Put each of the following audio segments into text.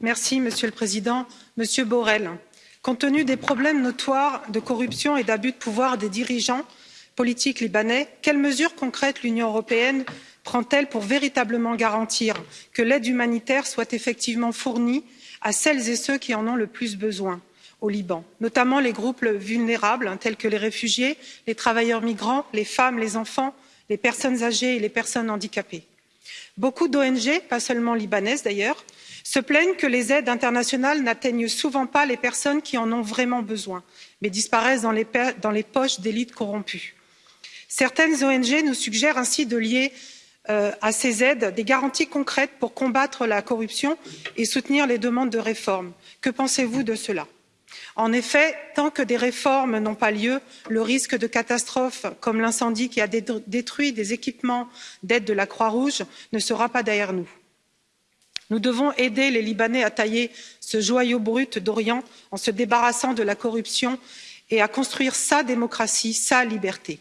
Monsieur le Président. Monsieur Borrell, compte tenu des problèmes notoires de corruption et d'abus de pouvoir des dirigeants politiques libanais, quelles mesures concrètes l'Union européenne prend-elle pour véritablement garantir que l'aide humanitaire soit effectivement fournie à celles et ceux qui en ont le plus besoin au Liban, notamment les groupes vulnérables tels que les réfugiés, les travailleurs migrants, les femmes, les enfants, les personnes âgées et les personnes handicapées? Beaucoup d'ONG, pas seulement libanaises d'ailleurs, se plaignent que les aides internationales n'atteignent souvent pas les personnes qui en ont vraiment besoin, mais disparaissent dans les, poches d'élites corrompues. Certaines ONG nous suggèrent ainsi de lier euh, à ces aides des garanties concrètes pour combattre la corruption et soutenir les demandes de réforme. Que pensez-vous de cela? En effet, tant que des réformes n'ont pas lieu, le risque de catastrophes comme l'incendie qui a détruit des équipements d'aide de la Croix-Rouge ne sera pas derrière nous nous devons aider les libanais à tailler ce joyau brut d'orient en se débarrassant de la corruption et à construire sa démocratie sa liberté.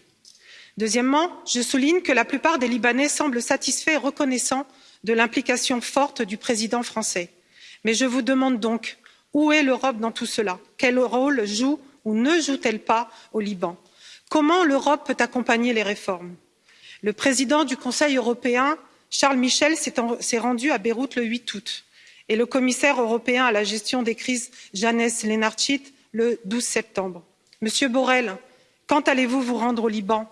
deuxièmement je souligne que la plupart des libanais semblent satisfaits et reconnaissants de l'implication forte du président français mais je vous demande donc où est l'europe dans tout cela? quel rôle joue ou ne joue t elle pas au liban? comment l'europe peut accompagner les réformes? le président du conseil européen charles michel s'est rendu à beyrouth le huit août et le commissaire européen à la gestion des crises Janes lenarčič le douze septembre. monsieur borrell quand allez vous rendre au liban?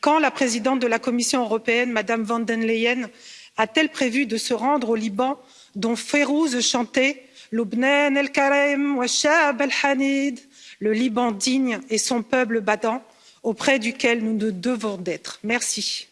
quand la présidente de la commission européenne mme von der leyen a t elle prévu de se rendre au liban dont Férouz chantait wa shab al hanid le liban digne et son peuple battant auprès duquel nous devons d'être? merci.